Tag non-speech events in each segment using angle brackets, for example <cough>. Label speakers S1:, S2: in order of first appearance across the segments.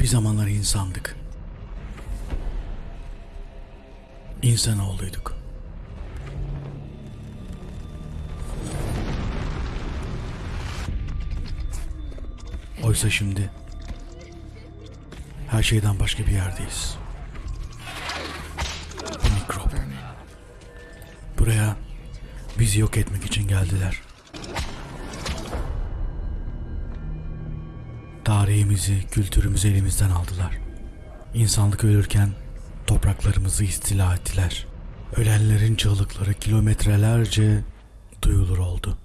S1: Bir zamanlar insandık. İnsanoğluyduk. Oysa şimdi her şeyden başka bir yerdeyiz. Bir mikrop. Buraya bizi yok etmek için geldiler. Tarihimizi, kültürümüzü elimizden aldılar. İnsanlık ölürken topraklarımızı istila ettiler. Ölenlerin çığlıkları kilometrelerce duyulur oldu.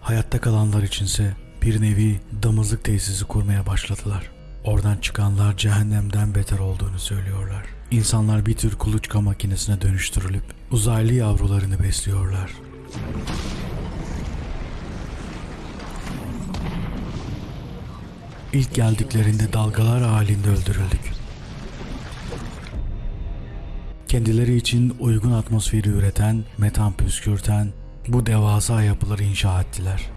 S1: Hayatta kalanlar içinse bir nevi damızlık tesisi kurmaya başladılar. Oradan çıkanlar cehennemden beter olduğunu söylüyorlar. İnsanlar bir tür kuluçka makinesine dönüştürülüp uzaylı yavrularını besliyorlar. İlk geldiklerinde dalgalar halinde öldürüldük. Kendileri için uygun atmosferi üreten, metan püskürten bu devasa yapıları inşa ettiler.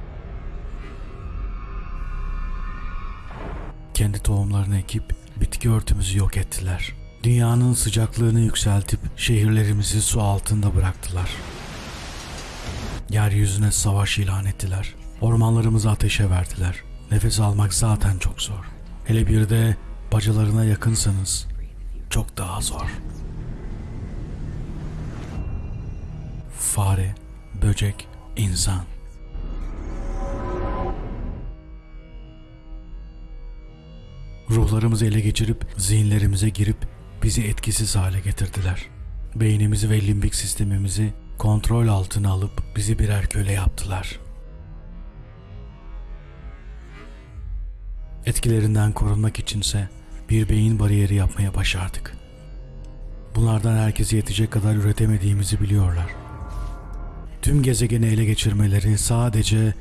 S1: Kendi tohumlarını ekip bitki örtümüzü yok ettiler. Dünyanın sıcaklığını yükseltip şehirlerimizi su altında bıraktılar. Yeryüzüne savaş ilan ettiler. Ormanlarımızı ateşe verdiler. Nefes almak zaten çok zor. Hele bir de bacalarına yakınsanız çok daha zor. Fare, böcek, insan. Ruhlarımızı ele geçirip zihinlerimize girip bizi etkisiz hale getirdiler. Beynimizi ve limbik sistemimizi kontrol altına alıp bizi birer köle yaptılar. Etkilerinden korunmak içinse bir beyin bariyeri yapmaya başardık. Bunlardan herkese yetecek kadar üretemediğimizi biliyorlar. Tüm gezegeni ele geçirmeleri sadece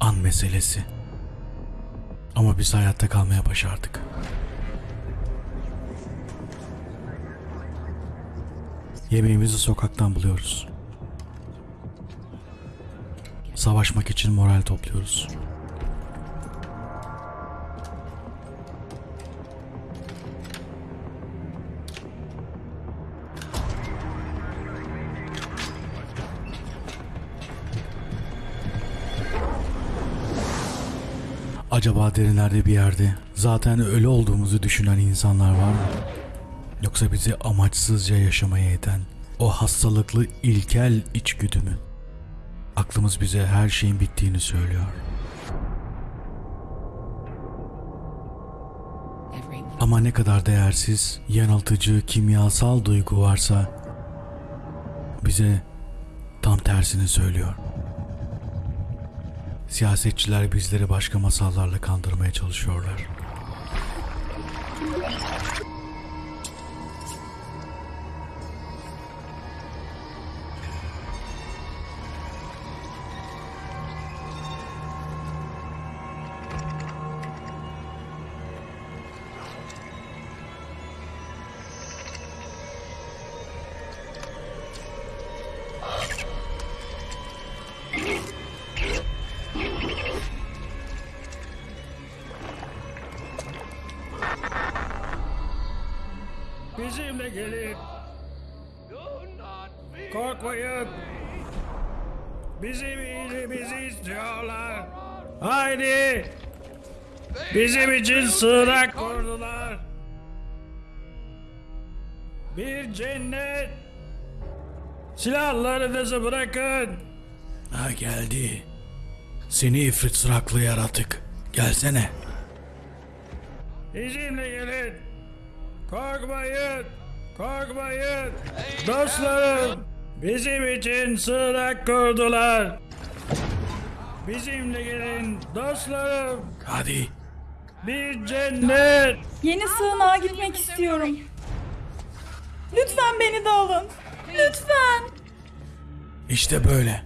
S1: an meselesi. Ama biz hayatta kalmaya başardık. Yemeğimizi sokaktan buluyoruz. Savaşmak için moral topluyoruz. Acaba derinlerde bir yerde zaten ölü olduğumuzu düşünen insanlar var mı? Yoksa bizi amaçsızca yaşamaya iten o hastalıklı ilkel içgüdü mü? Aklımız bize her şeyin bittiğini söylüyor. Ama ne kadar değersiz, yanıltıcı, kimyasal duygu varsa bize tam tersini söylüyor. Siyasetçiler bizleri başka masallarla kandırmaya çalışıyorlar.
S2: Bizimle gelin. Korkmayın. Bizim iyiliğimizi istiyorlar. Haydi. Bizim için sığınak kurdular. Bir cennet. Silahlarınızı bırakın.
S1: Ha geldi. Seni ifrit sıraklı yaratık. Gelsene.
S2: Bizimle gelin. Korkmayın. Korkmayın. Dostlarım. Bizim için sığınak kurdular. Bizimle gelin dostlarım.
S1: Hadi.
S2: Bir cennet.
S3: Yeni sığınağa gitmek istiyorum. Lütfen beni de alın. Lütfen.
S1: İşte böyle.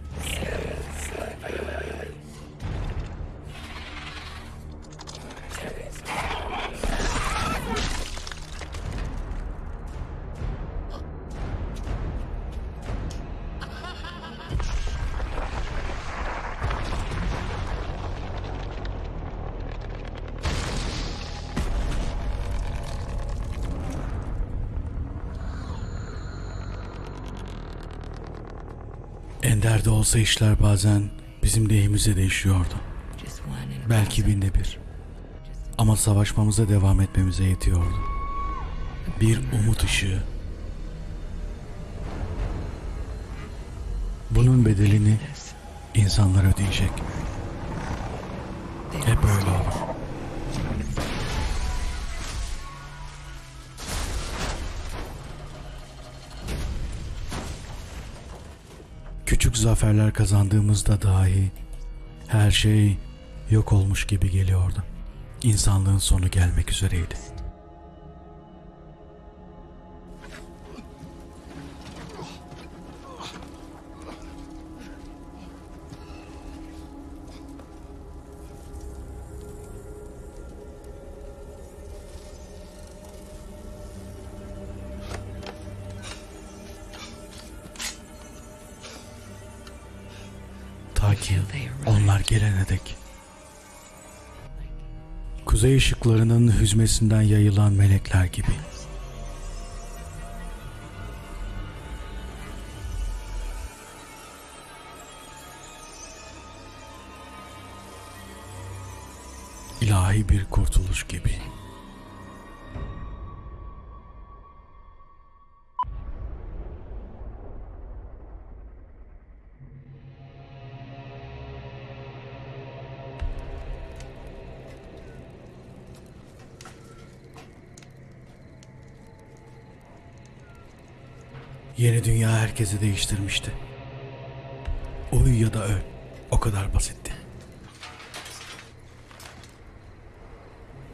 S1: İleride olsa işler bazen bizim lehimize değişiyordu. Belki binde bir. Ama savaşmamıza devam etmemize yetiyordu. Bir umut ışığı. Bunun bedelini insanlar ödeyecek. Hep öyle olur. Küçük zaferler kazandığımızda dahi her şey yok olmuş gibi geliyordu. İnsanlığın sonu gelmek üzereydi. Dek. Kuzey ışıklarının hüzmesinden yayılan melekler gibi. İlahi bir kurtuluş gibi. Yeni dünya herkesi değiştirmişti. Uyu ya da öl. O kadar basitti.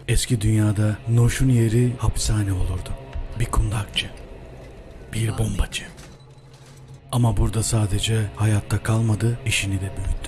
S1: Eski dünyada Noş'un yeri hapishane olurdu. Bir kundakçı. Bir bombacı. Ama burada sadece hayatta kalmadı, işini de büyüttü.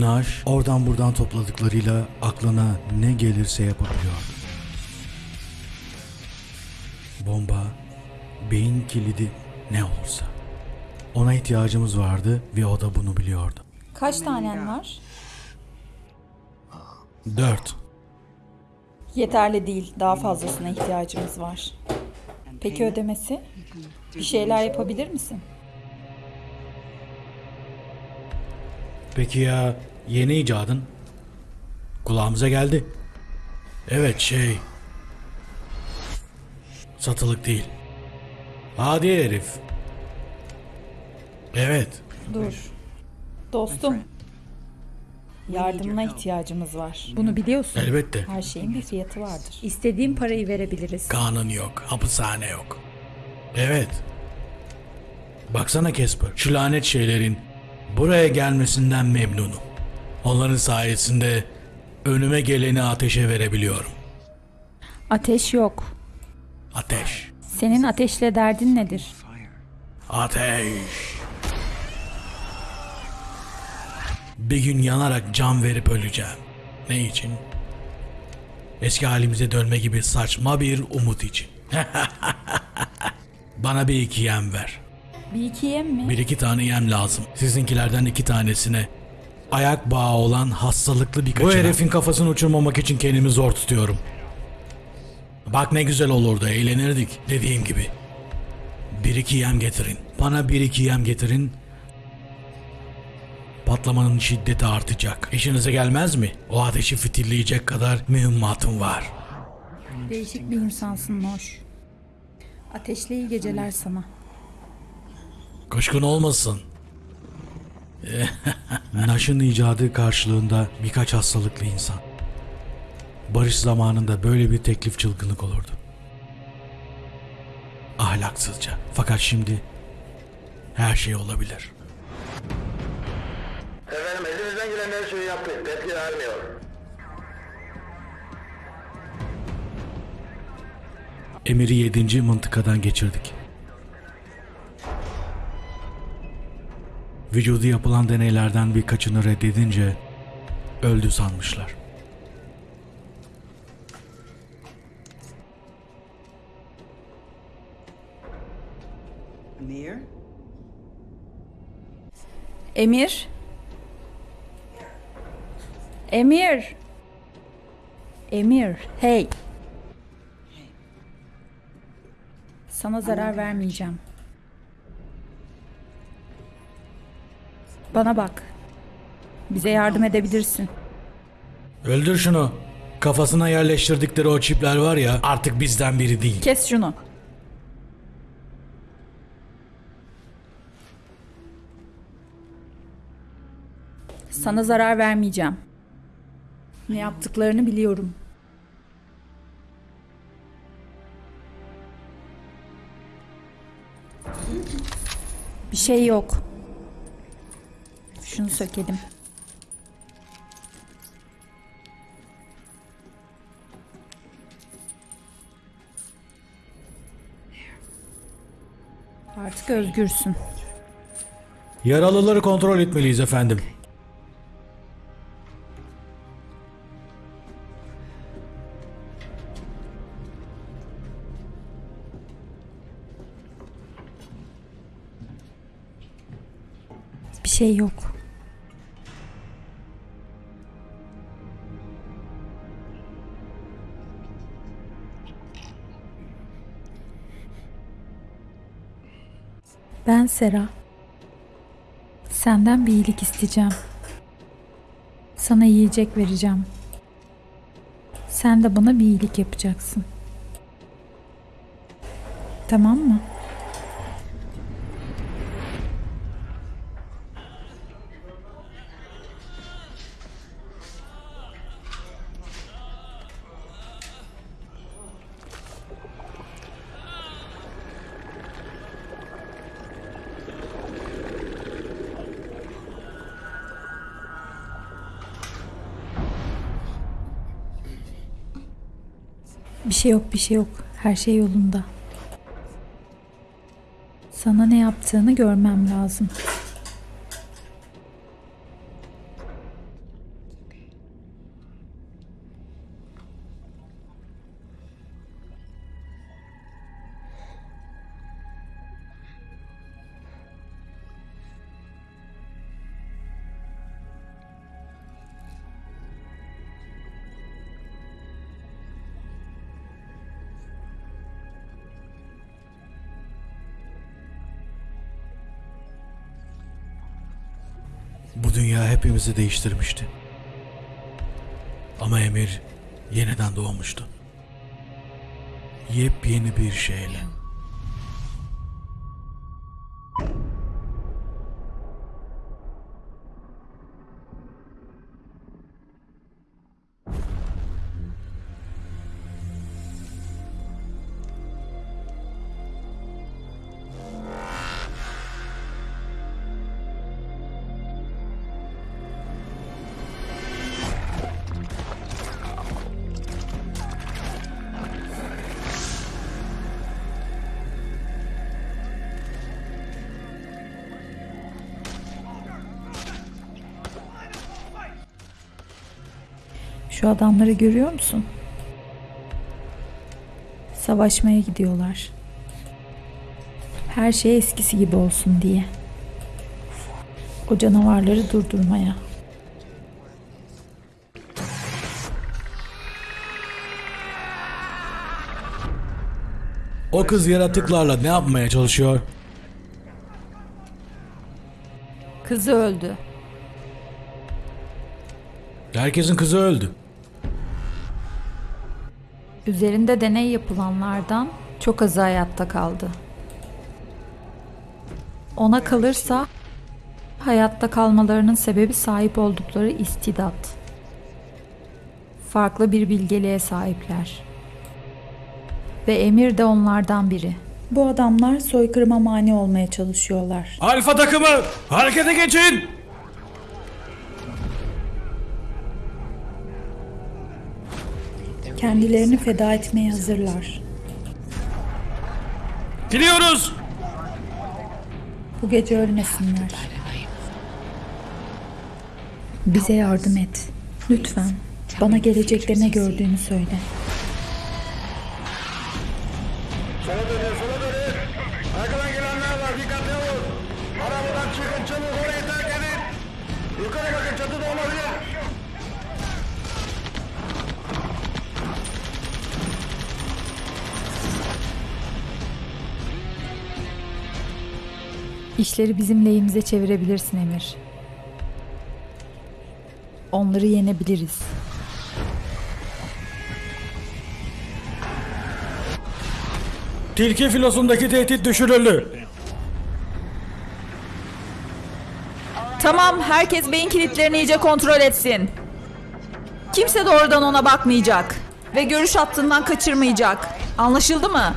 S1: Naş oradan buradan topladıklarıyla aklına ne gelirse yapabiliyordu. Bomba, beyin kilidi ne olursa. Ona ihtiyacımız vardı ve o da bunu biliyordu.
S3: Kaç tanen var?
S1: Dört.
S3: Yeterli değil. Daha fazlasına ihtiyacımız var. Peki ödemesi? Bir şeyler yapabilir misin?
S1: Peki ya yeni icadın? Kulağımıza geldi. Evet şey. Satılık değil. Hadi herif. Evet.
S3: Dur. Dostum. Yardımına ihtiyacımız var. Bunu biliyorsun.
S1: Elbette.
S3: Her şeyin bir fiyatı vardır.
S4: İstediğin parayı verebiliriz.
S1: Kanun yok. Hapishane yok. Evet. Baksana Casper. Şu lanet şeylerin buraya gelmesinden memnunum. Onların sayesinde önüme geleni ateşe verebiliyorum.
S4: Ateş yok.
S1: Ateş.
S4: Senin ateşle derdin nedir?
S1: Ateş. Bir gün yanarak can verip öleceğim. Ne için? Eski halimize dönme gibi saçma bir umut için. <laughs> Bana bir iki yem ver.
S4: Bir iki yem mi?
S1: Bir iki tane yem lazım. Sizinkilerden iki tanesine. Ayak bağı olan hastalıklı bir Bu herifin kafasını uçurmamak için kendimi zor tutuyorum. Bak ne güzel olurdu eğlenirdik dediğim gibi. Bir iki yem getirin. Bana bir iki yem getirin. Patlamanın şiddeti artacak. İşinize gelmez mi? O ateşi fitilleyecek kadar mühimmatım var.
S4: Değişik bir insansın Noş. Ateşle iyi geceler sana.
S1: Kuşkun olmasın. <laughs> Naş'ın icadı karşılığında birkaç hastalıklı insan. Barış zamanında böyle bir teklif çılgınlık olurdu. Ahlaksızca. Fakat şimdi her şey olabilir.
S5: Efendim elimizden gelen her şeyi yaptık. Tepki vermiyor.
S1: Emir'i 7. mıntıkadan geçirdik. Vücudu yapılan deneylerden birkaçını reddedince öldü sanmışlar.
S6: Emir?
S3: Emir? Emir? Emir, hey. Sana zarar vermeyeceğim. Bana bak. Bize yardım edebilirsin.
S1: Öldür şunu. Kafasına yerleştirdikleri o çipler var ya artık bizden biri değil.
S3: Kes şunu. Sana zarar vermeyeceğim. Ne yaptıklarını biliyorum. Bir şey yok. Şunu sökelim. Artık özgürsün.
S1: Yaralıları kontrol etmeliyiz efendim.
S3: Bir şey yok. Sera. Senden bir iyilik isteyeceğim. Sana yiyecek vereceğim. Sen de bana bir iyilik yapacaksın. Tamam mı? Şey yok, bir şey yok. Her şey yolunda. Sana ne yaptığını görmem lazım.
S1: Bu dünya hepimizi değiştirmişti. Ama Emir yeniden doğmuştu. Yepyeni bir şeyle.
S3: Şu adamları görüyor musun? Savaşmaya gidiyorlar. Her şey eskisi gibi olsun diye. O canavarları durdurmaya.
S1: O kız yaratıklarla ne yapmaya çalışıyor?
S3: Kızı öldü.
S1: Herkesin kızı öldü.
S3: Üzerinde deney yapılanlardan çok azı hayatta kaldı. Ona kalırsa hayatta kalmalarının sebebi sahip oldukları istidat. Farklı bir bilgeliğe sahipler. Ve Emir de onlardan biri. Bu adamlar soykırıma mani olmaya çalışıyorlar.
S2: Alfa takımı harekete geçin.
S3: Kendilerini feda etmeye hazırlar.
S2: Gidiyoruz.
S3: Bu gece ölmesinler. Bize yardım et. Lütfen. Bana gelecekte ne gördüğünü söyle. İşleri bizim lehimize çevirebilirsin Emir. Onları yenebiliriz.
S2: Tilki filosundaki tehdit düşürüldü.
S6: Tamam, herkes beyin kilitlerini iyice kontrol etsin. Kimse doğrudan ona bakmayacak ve görüş hattından kaçırmayacak. Anlaşıldı mı?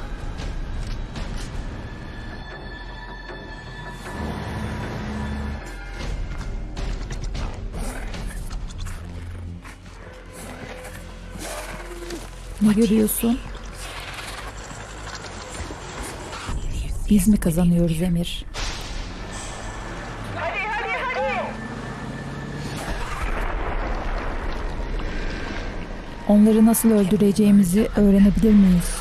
S3: Ne görüyorsun? Biz mi kazanıyoruz Emir? Onları nasıl öldüreceğimizi öğrenebilir miyiz?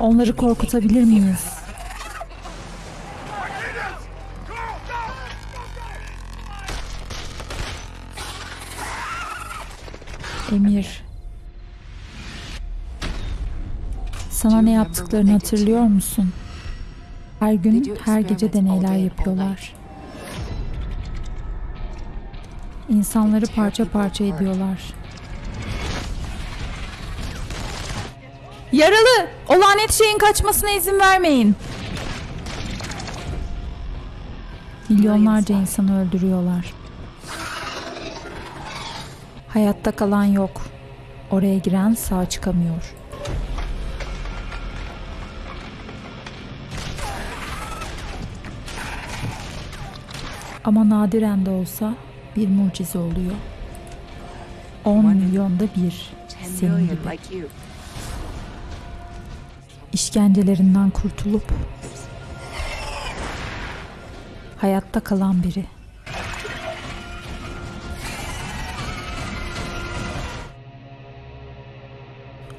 S3: Onları korkutabilir miyiz? Sana ne yaptıklarını hatırlıyor musun? Her gün, her gece deneyler yapıyorlar. İnsanları parça parça ediyorlar.
S6: Yaralı! O lanet şeyin kaçmasına izin vermeyin.
S3: Milyonlarca insanı öldürüyorlar. Hayatta kalan yok. Oraya giren sağ çıkamıyor. Ama nadiren de olsa bir mucize oluyor. 10 milyonda bir. Senin gibi. İşkencelerinden kurtulup hayatta kalan biri.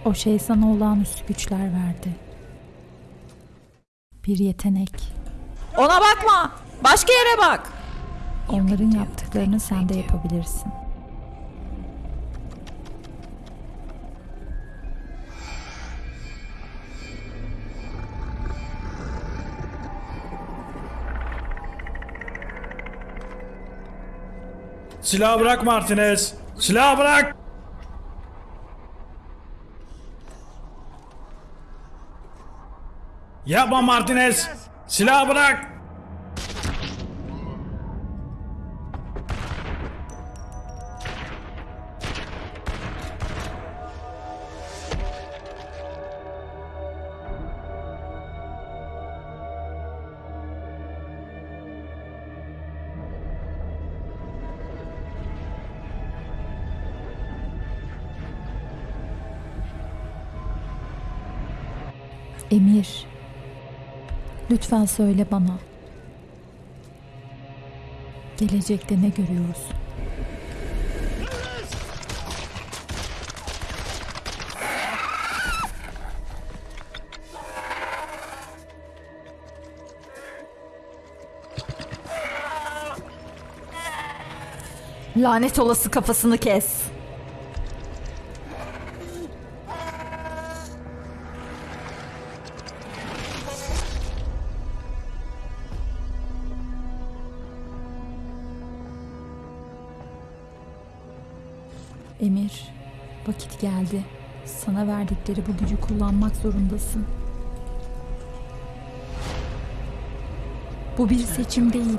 S3: O şey sana olağanüstü güçler verdi. Bir yetenek.
S6: Ona bakma! Başka yere bak!
S3: Onların yaptıklarını sen de yapabilirsin.
S2: Silahı bırak Martinez. Silahı bırak. Yapma Martinez. Silahı bırak.
S3: Lütfen söyle bana. Gelecekte ne görüyorsun?
S6: Lanet olası kafasını kes.
S3: Sana verdikleri bu gücü kullanmak zorundasın. Bu bir seçim değil.